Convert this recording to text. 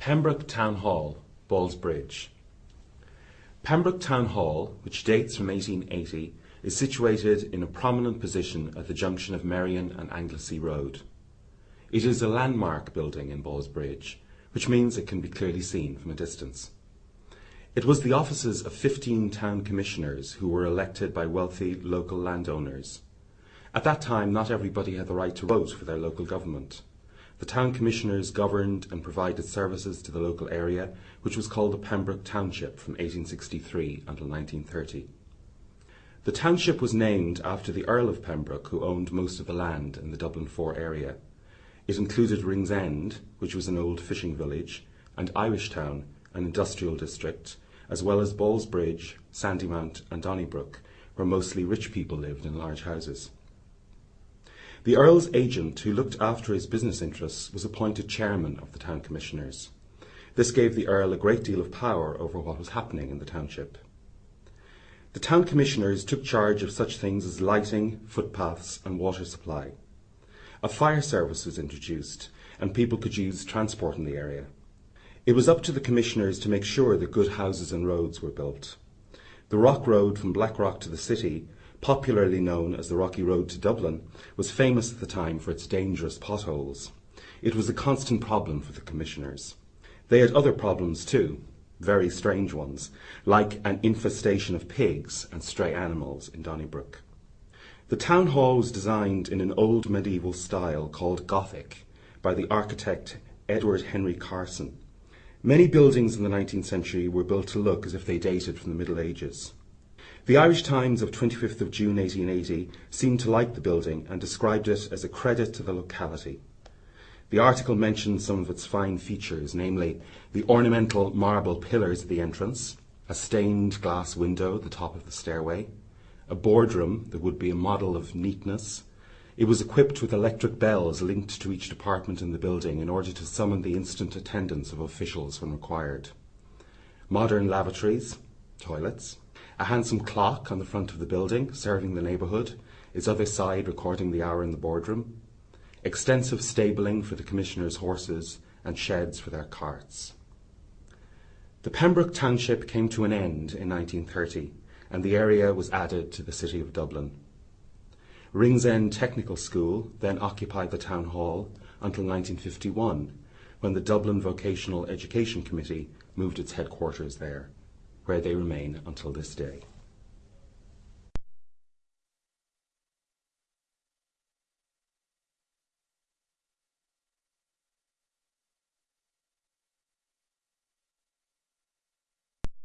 Pembroke Town Hall, Ballsbridge. Pembroke Town Hall, which dates from 1880, is situated in a prominent position at the junction of Merrion and Anglesea Road. It is a landmark building in Ballsbridge, which means it can be clearly seen from a distance. It was the offices of 15 town commissioners who were elected by wealthy local landowners. At that time, not everybody had the right to vote for their local government. The town commissioners governed and provided services to the local area, which was called the Pembroke Township from 1863 until 1930. The township was named after the Earl of Pembroke, who owned most of the land in the Dublin Four area. It included Ringsend, which was an old fishing village, and Irishtown, an industrial district, as well as Ballsbridge, Sandymount, and Donnybrook, where mostly rich people lived in large houses. The Earl's agent, who looked after his business interests, was appointed chairman of the town commissioners. This gave the Earl a great deal of power over what was happening in the township. The town commissioners took charge of such things as lighting, footpaths, and water supply. A fire service was introduced, and people could use transport in the area. It was up to the commissioners to make sure that good houses and roads were built. The Rock Road from Blackrock to the city popularly known as the Rocky Road to Dublin, was famous at the time for its dangerous potholes. It was a constant problem for the commissioners. They had other problems too, very strange ones, like an infestation of pigs and stray animals in Donnybrook. The town hall was designed in an old medieval style called Gothic by the architect Edward Henry Carson. Many buildings in the 19th century were built to look as if they dated from the Middle Ages. The Irish Times of 25th of June 1880 seemed to like the building and described it as a credit to the locality. The article mentioned some of its fine features, namely the ornamental marble pillars at the entrance, a stained glass window at the top of the stairway, a boardroom that would be a model of neatness. It was equipped with electric bells linked to each department in the building in order to summon the instant attendance of officials when required. Modern lavatories, toilets, a handsome clock on the front of the building, serving the neighbourhood, its other side recording the hour in the boardroom, extensive stabling for the commissioners' horses, and sheds for their carts. The Pembroke Township came to an end in 1930, and the area was added to the City of Dublin. Ringsend Technical School then occupied the town hall until 1951, when the Dublin Vocational Education Committee moved its headquarters there where they remain until this day.